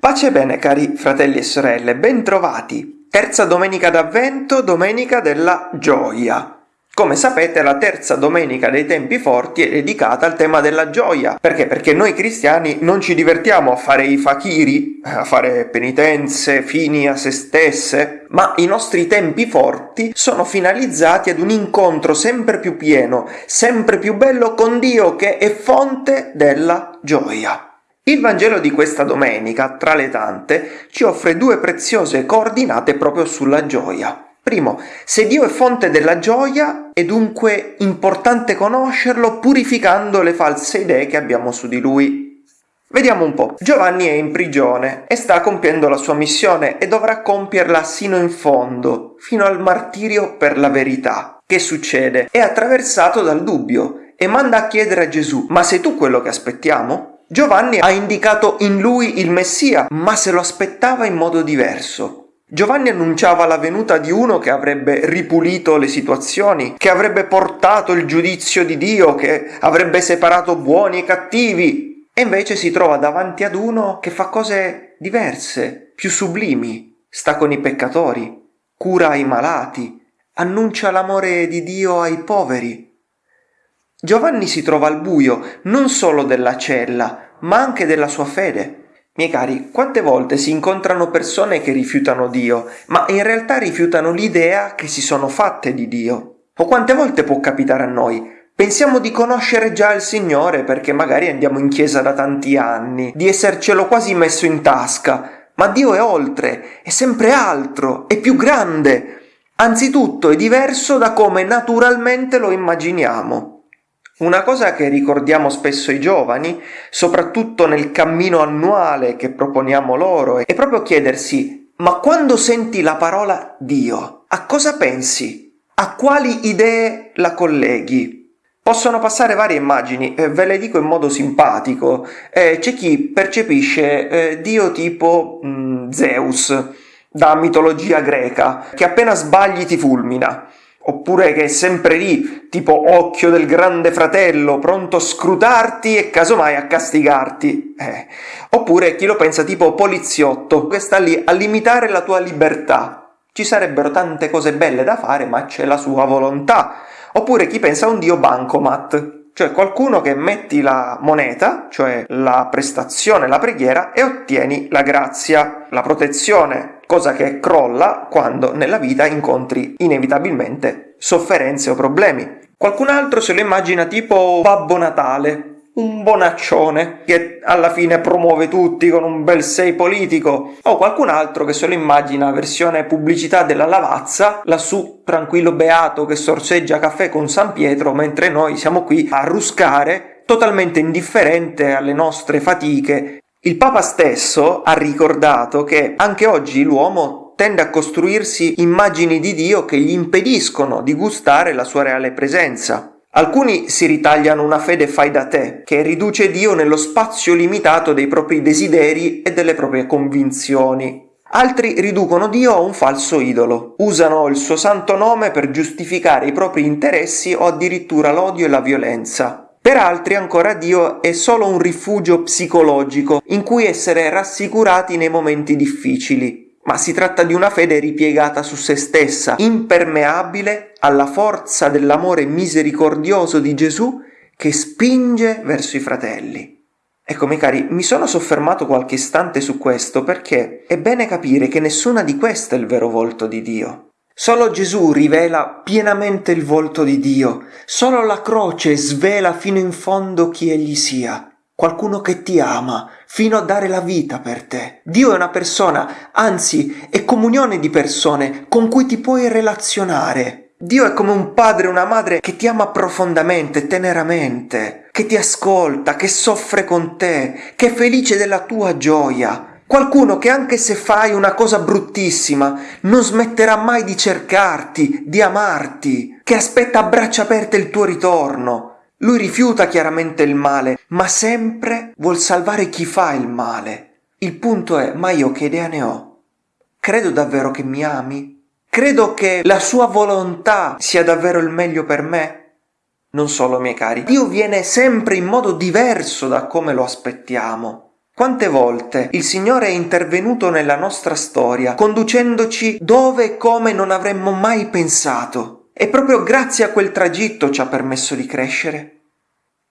Pace bene cari fratelli e sorelle, bentrovati! Terza domenica d'avvento, domenica della gioia. Come sapete la terza domenica dei tempi forti è dedicata al tema della gioia. Perché? Perché noi cristiani non ci divertiamo a fare i fakiri, a fare penitenze, fini a se stesse, ma i nostri tempi forti sono finalizzati ad un incontro sempre più pieno, sempre più bello con Dio che è fonte della gioia. Il Vangelo di questa domenica, tra le tante, ci offre due preziose coordinate proprio sulla gioia. Primo, se Dio è fonte della gioia, è dunque importante conoscerlo purificando le false idee che abbiamo su di lui. Vediamo un po'. Giovanni è in prigione e sta compiendo la sua missione e dovrà compierla sino in fondo, fino al martirio per la verità. Che succede? È attraversato dal dubbio e manda a chiedere a Gesù, ma sei tu quello che aspettiamo? Giovanni ha indicato in lui il Messia, ma se lo aspettava in modo diverso. Giovanni annunciava la venuta di uno che avrebbe ripulito le situazioni, che avrebbe portato il giudizio di Dio, che avrebbe separato buoni e cattivi, e invece si trova davanti ad uno che fa cose diverse, più sublimi, sta con i peccatori, cura i malati, annuncia l'amore di Dio ai poveri. Giovanni si trova al buio non solo della cella, ma anche della sua fede. Miei cari, quante volte si incontrano persone che rifiutano Dio, ma in realtà rifiutano l'idea che si sono fatte di Dio? O quante volte può capitare a noi? Pensiamo di conoscere già il Signore perché magari andiamo in chiesa da tanti anni, di essercelo quasi messo in tasca, ma Dio è oltre, è sempre altro, è più grande. Anzitutto è diverso da come naturalmente lo immaginiamo. Una cosa che ricordiamo spesso ai giovani, soprattutto nel cammino annuale che proponiamo loro, è proprio chiedersi ma quando senti la parola Dio, a cosa pensi? A quali idee la colleghi? Possono passare varie immagini, ve le dico in modo simpatico. Eh, c'è chi percepisce eh, Dio tipo mh, mm, Zeus, da mitologia greca, che appena sbagli ti fulmina oppure che è sempre lì, tipo occhio del grande fratello, pronto a scrutarti e casomai a castigarti. Eh. Oppure chi lo pensa tipo poliziotto, che sta lì a limitare la tua libertà. Ci sarebbero tante cose belle da fare, ma c'è la sua volontà. Oppure chi pensa a un dio bancomat, cioè qualcuno che metti la moneta, cioè la prestazione, la preghiera, e ottieni la grazia, la protezione, cosa che crolla quando nella vita incontri inevitabilmente sofferenze o problemi. Qualcun altro se lo immagina tipo Babbo Natale, un bonaccione che alla fine promuove tutti con un bel sei politico, o qualcun altro che se lo immagina versione pubblicità della lavazza, lassù tranquillo beato che sorseggia caffè con San Pietro, mentre noi siamo qui a ruscare, totalmente indifferente alle nostre fatiche. Il Papa stesso ha ricordato che anche oggi l'uomo tende a costruirsi immagini di Dio che gli impediscono di gustare la sua reale presenza. Alcuni si ritagliano una fede fai da te, che riduce Dio nello spazio limitato dei propri desideri e delle proprie convinzioni. Altri riducono Dio a un falso idolo, usano il suo santo nome per giustificare i propri interessi o addirittura l'odio e la violenza. Per altri ancora Dio è solo un rifugio psicologico in cui essere rassicurati nei momenti difficili, ma si tratta di una fede ripiegata su se stessa, impermeabile alla forza dell'amore misericordioso di Gesù che spinge verso i fratelli. Ecco, miei cari, mi sono soffermato qualche istante su questo perché è bene capire che nessuna di queste è il vero volto di Dio. Solo Gesù rivela pienamente il volto di Dio, solo la croce svela fino in fondo chi egli sia qualcuno che ti ama fino a dare la vita per te. Dio è una persona, anzi è comunione di persone con cui ti puoi relazionare. Dio è come un padre una madre che ti ama profondamente, teneramente, che ti ascolta, che soffre con te, che è felice della tua gioia. Qualcuno che anche se fai una cosa bruttissima non smetterà mai di cercarti, di amarti, che aspetta a braccia aperte il tuo ritorno, lui rifiuta chiaramente il male, ma sempre vuol salvare chi fa il male. Il punto è, ma io che idea ne ho? Credo davvero che mi ami? Credo che la sua volontà sia davvero il meglio per me? Non solo, miei cari, Dio viene sempre in modo diverso da come lo aspettiamo. Quante volte il Signore è intervenuto nella nostra storia, conducendoci dove e come non avremmo mai pensato. E proprio grazie a quel tragitto ci ha permesso di crescere.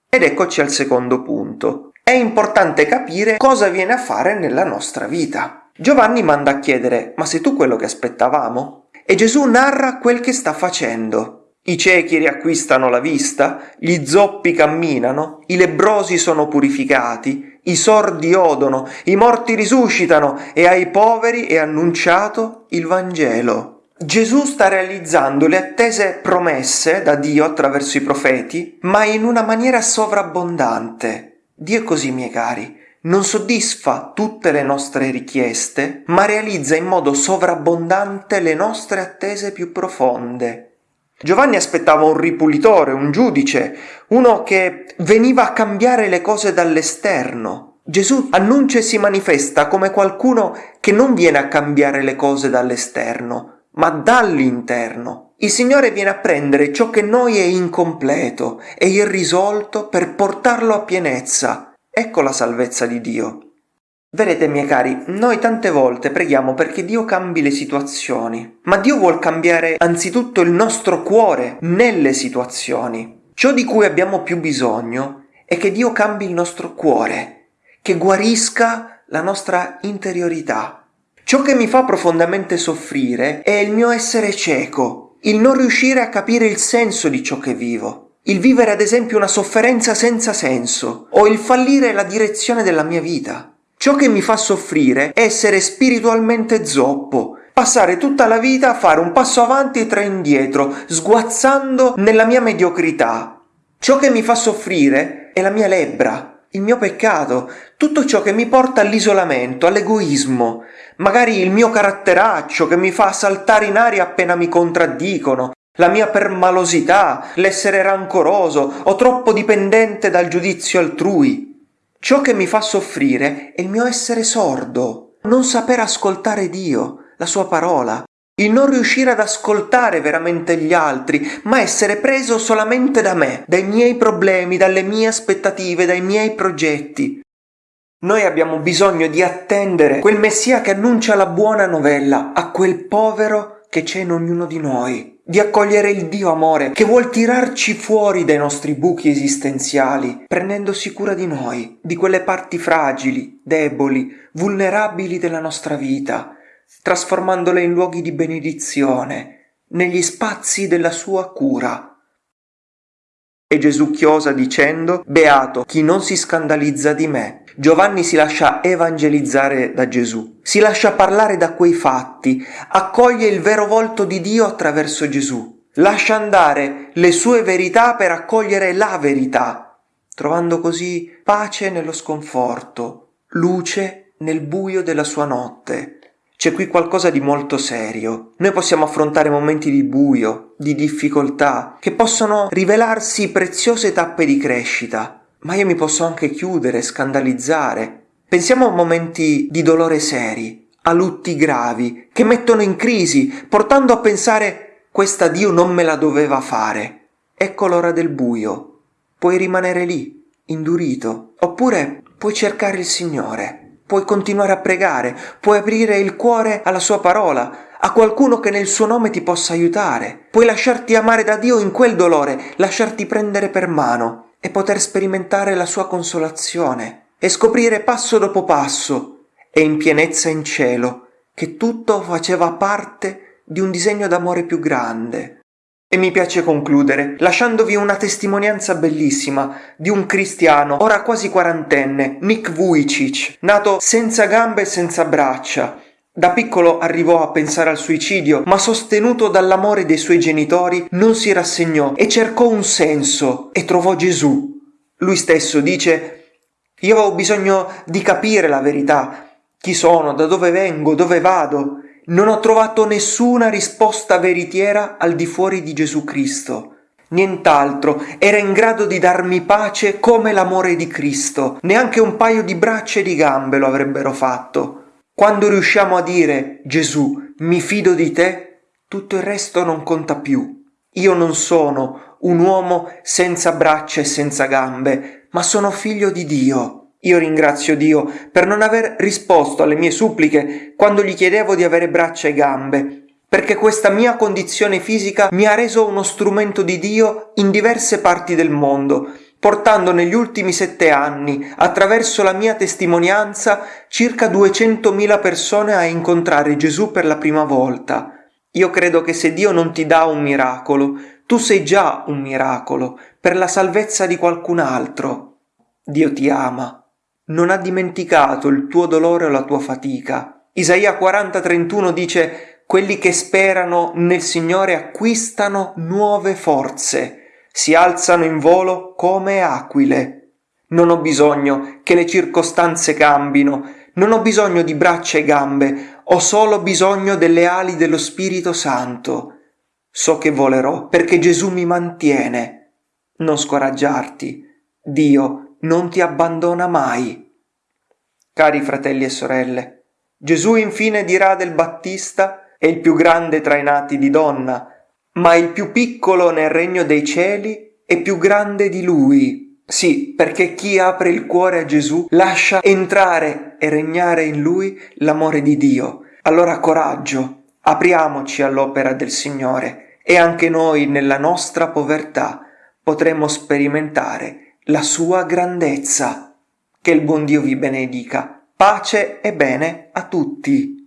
Ed eccoci al secondo punto. È importante capire cosa viene a fare nella nostra vita. Giovanni manda a chiedere, ma sei tu quello che aspettavamo? E Gesù narra quel che sta facendo. I ciechi riacquistano la vista, gli zoppi camminano, i lebrosi sono purificati, i sordi odono, i morti risuscitano e ai poveri è annunciato il Vangelo. Gesù sta realizzando le attese promesse da Dio attraverso i profeti, ma in una maniera sovrabbondante. Dio è così, miei cari, non soddisfa tutte le nostre richieste, ma realizza in modo sovrabbondante le nostre attese più profonde. Giovanni aspettava un ripulitore, un giudice, uno che veniva a cambiare le cose dall'esterno. Gesù annuncia e si manifesta come qualcuno che non viene a cambiare le cose dall'esterno, ma dall'interno. Il Signore viene a prendere ciò che noi è incompleto e irrisolto per portarlo a pienezza. Ecco la salvezza di Dio. Vedete, miei cari, noi tante volte preghiamo perché Dio cambi le situazioni, ma Dio vuole cambiare anzitutto il nostro cuore nelle situazioni. Ciò di cui abbiamo più bisogno è che Dio cambi il nostro cuore, che guarisca la nostra interiorità. Ciò che mi fa profondamente soffrire è il mio essere cieco, il non riuscire a capire il senso di ciò che vivo, il vivere ad esempio una sofferenza senza senso o il fallire la direzione della mia vita. Ciò che mi fa soffrire è essere spiritualmente zoppo, passare tutta la vita a fare un passo avanti e tre indietro, sguazzando nella mia mediocrità. Ciò che mi fa soffrire è la mia lebbra, il mio peccato, tutto ciò che mi porta all'isolamento, all'egoismo, magari il mio caratteraccio che mi fa saltare in aria appena mi contraddicono, la mia permalosità, l'essere rancoroso o troppo dipendente dal giudizio altrui. Ciò che mi fa soffrire è il mio essere sordo, non saper ascoltare Dio, la sua parola, il non riuscire ad ascoltare veramente gli altri, ma essere preso solamente da me, dai miei problemi, dalle mie aspettative, dai miei progetti. Noi abbiamo bisogno di attendere quel Messia che annuncia la buona novella a quel povero che c'è in ognuno di noi di accogliere il Dio amore che vuol tirarci fuori dai nostri buchi esistenziali, prendendosi cura di noi, di quelle parti fragili, deboli, vulnerabili della nostra vita, trasformandole in luoghi di benedizione, negli spazi della sua cura. E Gesù chiosa dicendo, Beato chi non si scandalizza di me, Giovanni si lascia evangelizzare da Gesù, si lascia parlare da quei fatti, accoglie il vero volto di Dio attraverso Gesù, lascia andare le sue verità per accogliere la verità, trovando così pace nello sconforto, luce nel buio della sua notte. C'è qui qualcosa di molto serio. Noi possiamo affrontare momenti di buio, di difficoltà, che possono rivelarsi preziose tappe di crescita, ma io mi posso anche chiudere, scandalizzare. Pensiamo a momenti di dolore seri, a lutti gravi, che mettono in crisi, portando a pensare questa Dio non me la doveva fare. Ecco l'ora del buio. Puoi rimanere lì, indurito, oppure puoi cercare il Signore, puoi continuare a pregare, puoi aprire il cuore alla sua parola, a qualcuno che nel suo nome ti possa aiutare, puoi lasciarti amare da Dio in quel dolore, lasciarti prendere per mano e poter sperimentare la sua consolazione e scoprire passo dopo passo e in pienezza in cielo che tutto faceva parte di un disegno d'amore più grande. E mi piace concludere lasciandovi una testimonianza bellissima di un cristiano, ora quasi quarantenne, Nick Vujicic, nato senza gambe e senza braccia, da piccolo arrivò a pensare al suicidio, ma sostenuto dall'amore dei suoi genitori non si rassegnò e cercò un senso e trovò Gesù. Lui stesso dice Io ho bisogno di capire la verità, chi sono, da dove vengo, dove vado. Non ho trovato nessuna risposta veritiera al di fuori di Gesù Cristo. Nient'altro era in grado di darmi pace come l'amore di Cristo. Neanche un paio di braccia e di gambe lo avrebbero fatto. Quando riusciamo a dire Gesù, mi fido di te, tutto il resto non conta più. Io non sono un uomo senza braccia e senza gambe, ma sono figlio di Dio. Io ringrazio Dio per non aver risposto alle mie suppliche quando gli chiedevo di avere braccia e gambe, perché questa mia condizione fisica mi ha reso uno strumento di Dio in diverse parti del mondo, portando negli ultimi sette anni, attraverso la mia testimonianza, circa 200.000 persone a incontrare Gesù per la prima volta. Io credo che se Dio non ti dà un miracolo, tu sei già un miracolo per la salvezza di qualcun altro. Dio ti ama, non ha dimenticato il tuo dolore o la tua fatica. Isaia 40:31 dice quelli che sperano nel Signore acquistano nuove forze, si alzano in volo come aquile. Non ho bisogno che le circostanze cambino, non ho bisogno di braccia e gambe, ho solo bisogno delle ali dello Spirito Santo. So che volerò perché Gesù mi mantiene. Non scoraggiarti, Dio non ti abbandona mai. Cari fratelli e sorelle, Gesù infine dirà del Battista è il più grande tra i nati di donna, ma il più piccolo nel regno dei cieli è più grande di lui. Sì, perché chi apre il cuore a Gesù lascia entrare e regnare in lui l'amore di Dio. Allora coraggio, apriamoci all'opera del Signore e anche noi nella nostra povertà potremo sperimentare la sua grandezza. Che il buon Dio vi benedica. Pace e bene a tutti.